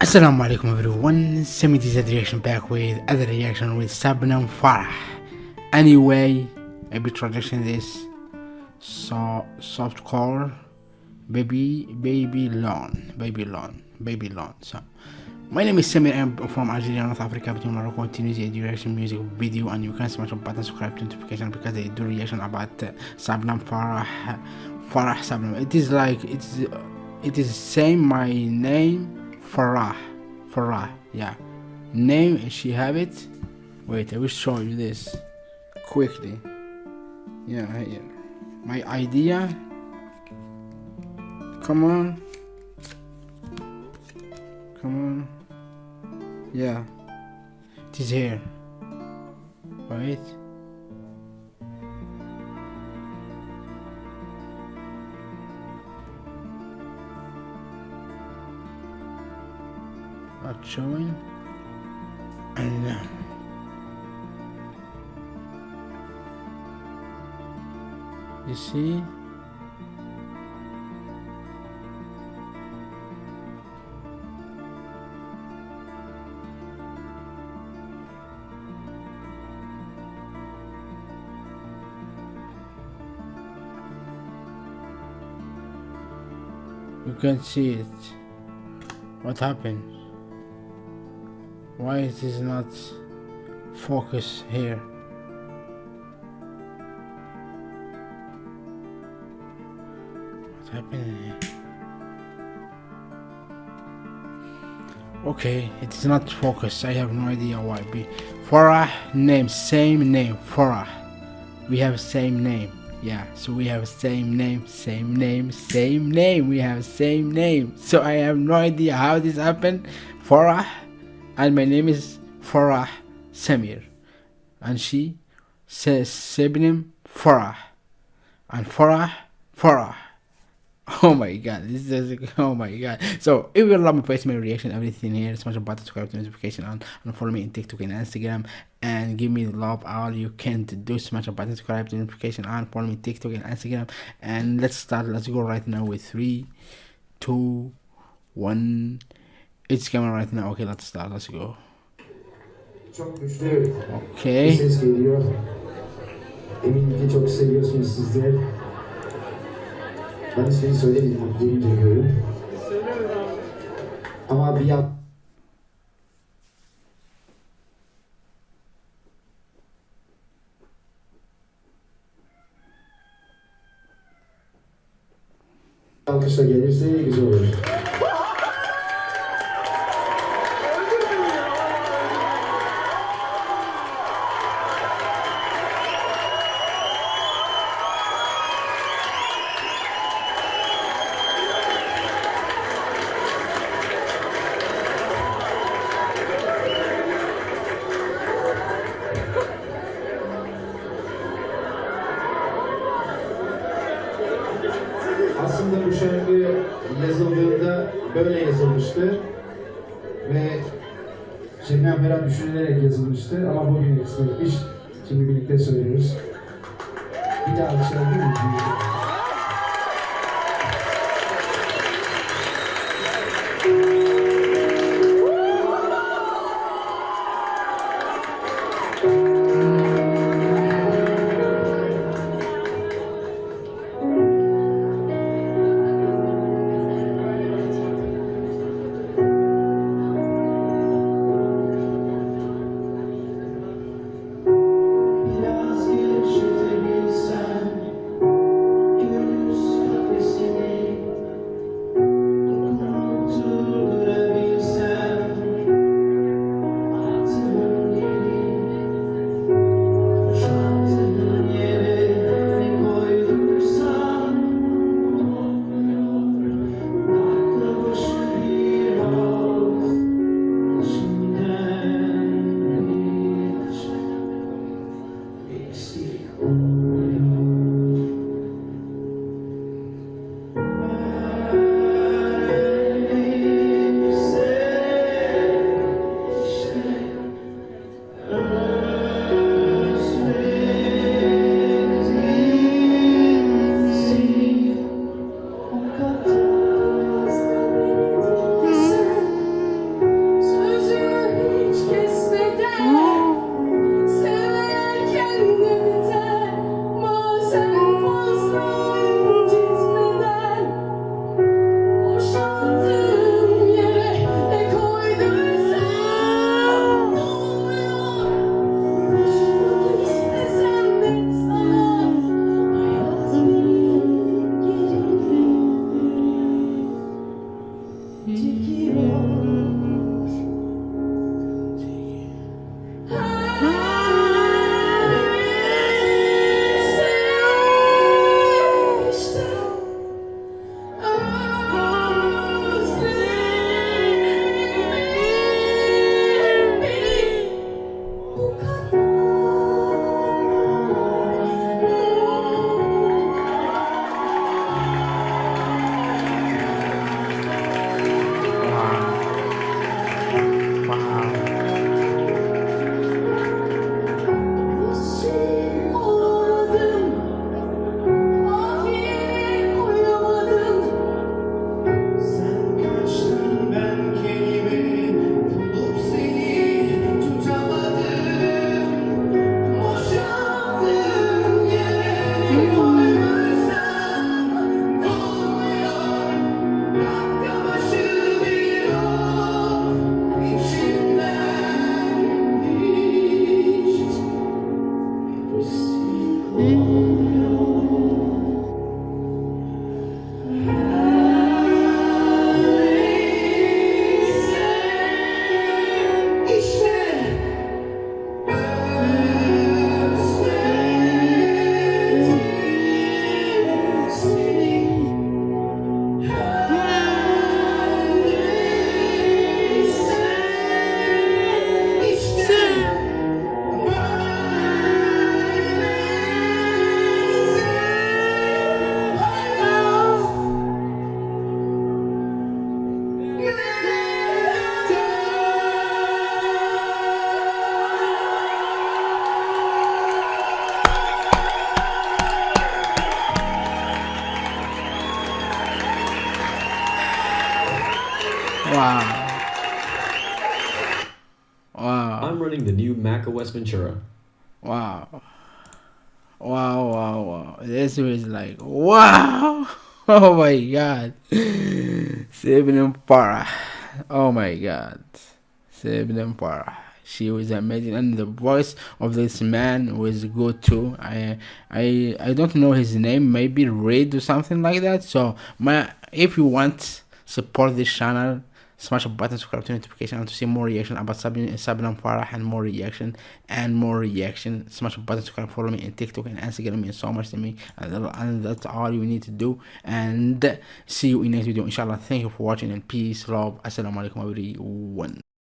Assalamu alaikum everyone, Semi DZ reaction back with other reaction with Sabnam Farah. Anyway, maybe traduction this so soft core baby baby lawn baby lawn baby lawn so my name is Samir I'm from Algeria, North Africa, between Morocco and Tunisia. Do reaction music video and you can smash the button subscribe to notification because they do reaction about uh, Sabnam Farah Farah Sabnam. It is like it's it is same my name Farah. Farah, yeah. Name, and she have it? Wait, I will show you this quickly. Yeah, here. My idea. Come on. Come on. Yeah. It is here. Right? Not showing and uh, you see? You can see it. What happened why is this not focus here? What's happening here? Okay it is not focus I have no idea why. Be Farah name same name Farah. We have same name. Yeah so we have same name same name same name. We have same name. So I have no idea how this happened. Farah and my name is Farah Samir. And she says Sebnim Farah. And Farah Farah. Oh my god this is oh my god. So if you love my face my reaction. Everything here smash the button subscribe to notification on and follow me in tiktok and instagram. And give me love all you can to do. Smash the button subscribe to notification on follow me tiktok and instagram. And let's start. Let's go right now with three two one It's coming right now. Okay, let's start. Let's go. Çok güçlü Okay. bir ses geliyor. Eminim ki çok seviyorsunuz sizler. Ben ismini söylemedim, gelince görün. Ama bir yan... Alkışla gelirse güzel olur. Yazılmıştı ve Şebnem Ferah düşünülerek yazılmıştı ama bugün kısmetmiş. Şimdi birlikte söylüyoruz. Bir daha alkışlayabilir miyiz? Biraz Wow. Wow. I'm running the new Mac OS Ventura. Wow. Wow, wow, wow. This was like, wow. Oh my god. Sabin Farah. Oh my god. Sabin Farah. She was amazing and the voice of this man was good too. I I I don't know his name, maybe Reid or something like that. So my if you want support this channel smash the button subscribe to notification and to see more reaction about Sabin Sabin Farah and more reaction and more reaction. Smash a button subscribe follow me in TikTok and Instagram. Means so much to me. And, and that's all you need to do. And see you in next video. Inshallah thank you for watching and peace love. Assalamu alaikum everyone